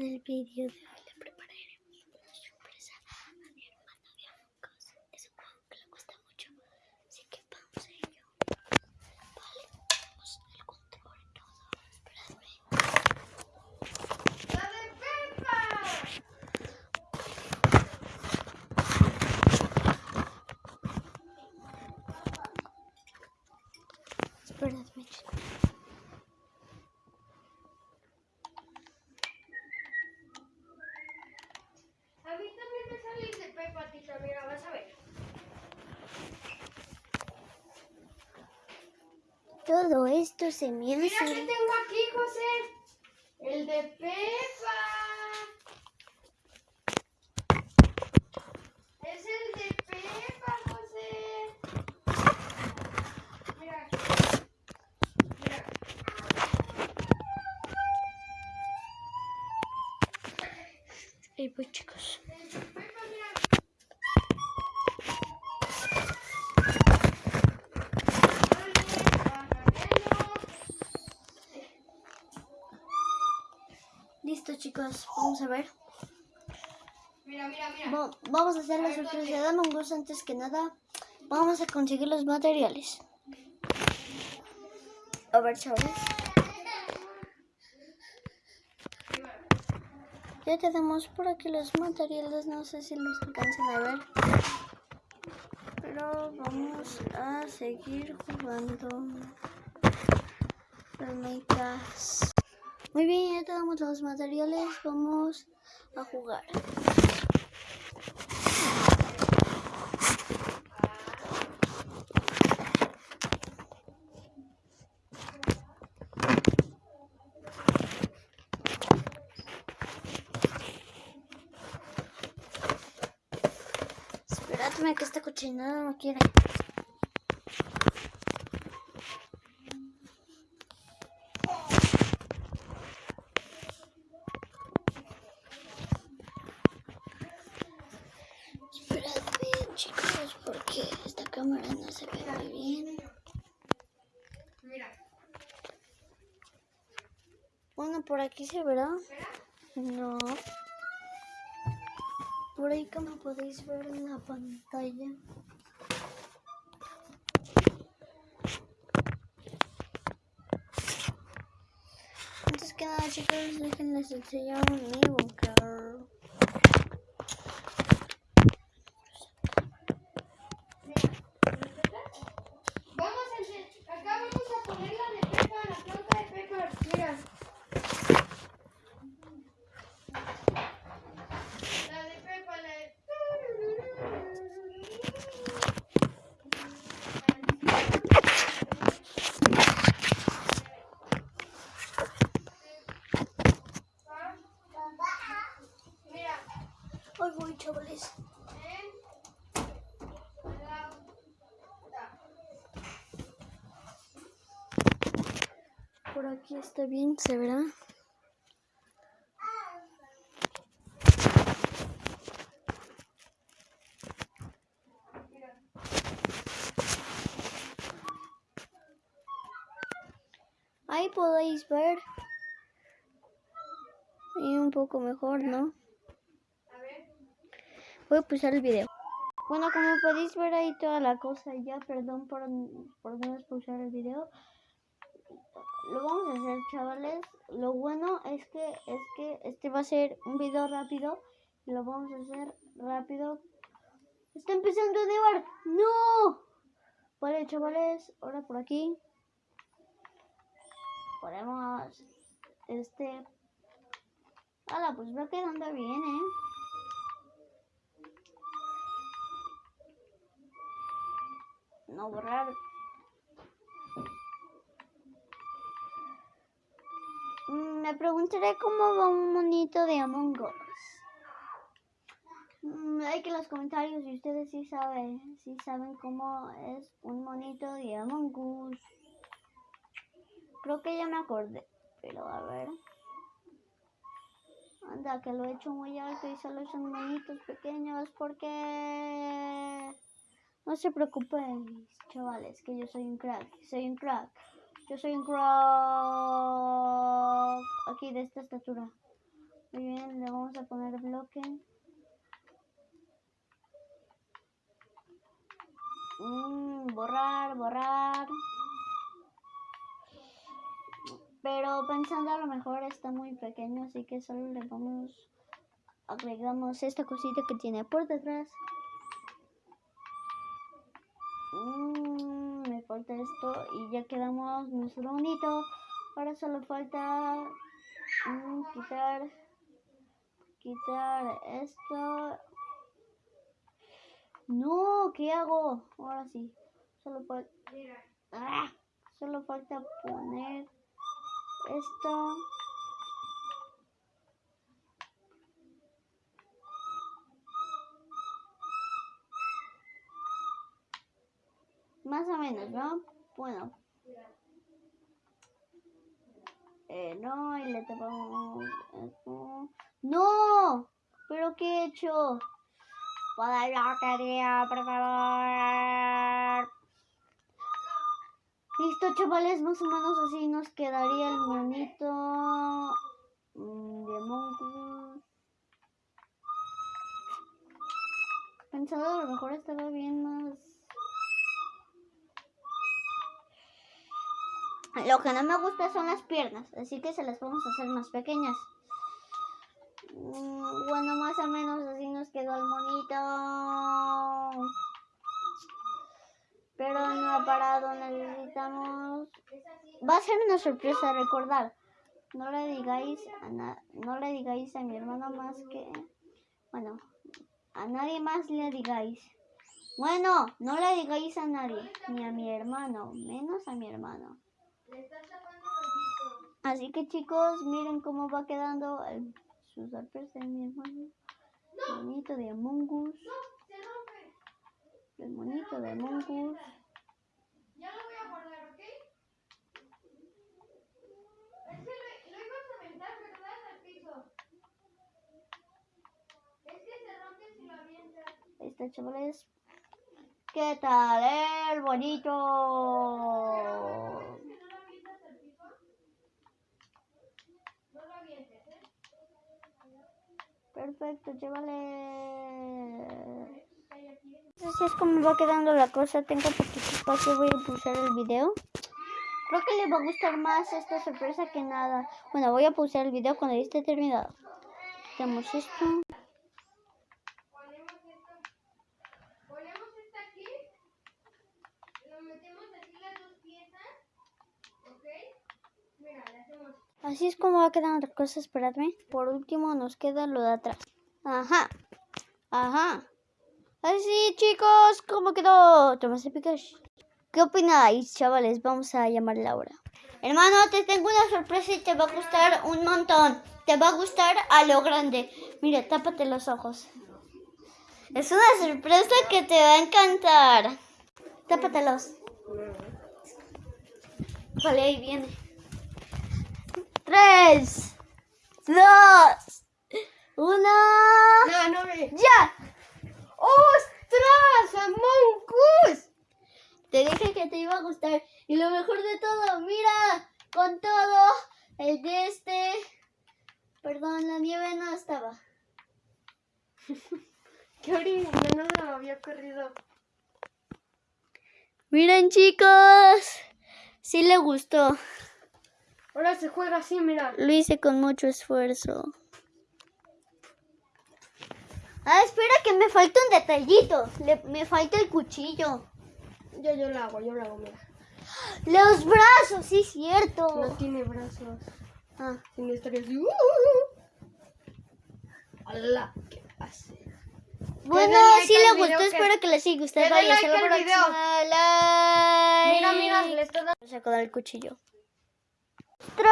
El vídeo le prepararemos una sorpresa a mi hermana de Among Es un juego que le gusta mucho, así que vamos a ello. Vale, tenemos el control y todo. Esperadme. ¡La de Pepa! Esperadme, chicos. A mí también me sale el de Pepa, tita, mira, vas a ver. Todo esto se me Mira que hace... tengo aquí, José. El de Pepa. Listo, chicos. Vamos a ver. Mira, mira, mira. Va- vamos a hacer la sorpresa de Among Us antes que nada. Vamos a conseguir los materiales. A ver, chavales. Ya tenemos por aquí los materiales. No sé si los alcancen a ver. Pero vamos a seguir jugando. Permitas. Muy bien, ya tenemos los materiales. Vamos a jugar. Esperadme que esta cochinada no quiere. Esperadme, chicos, porque esta cámara no se ve muy bien. Bueno, por aquí se verá. No. Por ahí como podéis ver en la pantalla. Antes que nada chicos, déjenles enseñar mi bunker. Vamos a hacer, acá vamos a poner la de Pepa, la flauta de Pepa. Mira. La de Pepa, la de... Mira. Hoy chavales. Por aquí está bien, se verá. Ahí podéis ver. Y un poco mejor, ¿no? Voy a pulsar el video. Bueno, como podéis ver ahí toda la cosa ya, perdón por, por no expulsar el video. Lo vamos a hacer, chavales. Lo bueno es que es que este va a ser un video rápido. Lo vamos a hacer rápido. Está empezando a nevar. ¡No! Vale, chavales, ahora por aquí. Ponemos este. Hala, pues va quedando bien, ¿eh? No borrar. Mm, Me preguntaré cómo va un monito de Among Us. Mm, Hay que en los comentarios si ustedes sí saben, si saben cómo es un monito de Among Us. Creo que ya me acordé, pero a ver. Anda, que lo he hecho muy alto y solo son monitos pequeños porque... No se preocupen, chavales, que yo soy un crack. Soy un crack. Yo soy un crack. Aquí de esta estatura. Muy bien, le vamos a poner bloque. Mm, borrar, borrar. Pero pensando a lo mejor está muy pequeño, así que solo le vamos, agregamos esta cosita que tiene por detrás. Mm, me falta y ya quedamos nuestro bonito. Ahora solo falta mm, quitar, quitar esto. No, ¿qué hago? Ahora sí, solo falta. ¡Ah! solo falta poner esto. Más o menos, ¿no? Bueno. Eh, no, y le tapamos esto. ¡No! ¿Pero qué he hecho? Para la tarea, por favor. Listo, chavales, más o menos así nos quedaría el monito mm, de Among Us. Pensado a lo mejor estaba bien más. Lo que no me gusta son las piernas, así que se las vamos a hacer más pequeñas. Mm, Bueno, más o menos así nos quedó el monito. Pero no ha parado, necesitamos... Va a ser una sorpresa, recordar. No le digáis a na- no le digáis a mi hermano más que... Bueno, a nadie más le digáis. Bueno, no le digáis a nadie, ni a mi hermano, menos a mi hermano. Así que chicos, miren cómo va quedando el- su sorpresa de mi hermano. El monito de Among Us. No, se rompe. El monito de Among Us. Ya lo voy a guardar, ¿ok? Es que lo, ibas a aventar, ¿verdad? Al piso. Es que se rompe si lo avientas. Ahí está, chavales. ¿Qué tal el bonito? ¿Que no lo avientas al piso? No lo avientes, ¿eh? Perfecto, aquí. Así es como va quedando la cosa. Tengo poquito espacio, voy a pulsar el video. Creo que le va a gustar más esta sorpresa que nada. Bueno, voy a pulsar el video cuando ya esté terminado. Tenemos esto. Ponemos esto. Ponemos esto aquí. Lo metemos así las dos piezas. ¿Ok? Mira, le hacemos. Así es como va quedando la cosa, esperadme. Por último nos queda lo de atrás. Ajá. Ajá. Así chicos, ¿cómo quedó? Tomás Pikachu. ¿Qué opináis, chavales? Vamos a llamarle ahora. Hermano, te tengo una sorpresa y te va a gustar un montón. Te va a gustar a lo grande. Mira, tápate los ojos. Es una sorpresa que te va a encantar. Tápatelos. Vale, ahí viene. Tres, dos, uno. No, no me. ¡Ya! ¡Ostras! ¡Among Us! Te dije que te iba a gustar. Y lo mejor de todo, mira, con todo, el de este. Perdón, la nieve no estaba. ¡Qué horrible! No se me había ocurrido. Miren, chicos. Sí le gustó. Ahora se juega así, mira. Lo hice con mucho esfuerzo. Ah, espera que me falta un detallito. Le- me falta el cuchillo. Yo, yo lo hago, yo lo hago, mira. Los brazos, sí, cierto. No tiene brazos. Ah, Tiene estaría así. ¡Hala! ¿Qué hace? Bueno, like si le gustó, que- espero que les haya gustado. Que like la próxima. Like. Mira, mira, le está dando. Saco del cuchillo. monstros!